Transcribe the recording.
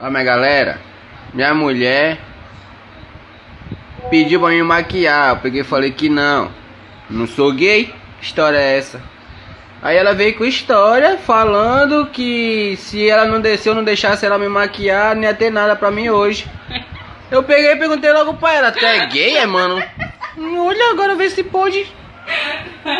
Olha minha galera, minha mulher pediu pra me maquiar. Eu peguei e falei que não. Não sou gay? Que história é essa? Aí ela veio com história falando que se ela não desceu, não deixasse ela me maquiar, não ia ter nada pra mim hoje. Eu peguei e perguntei logo pra ela, tu é gay, é, mano? Olha agora vê se pode.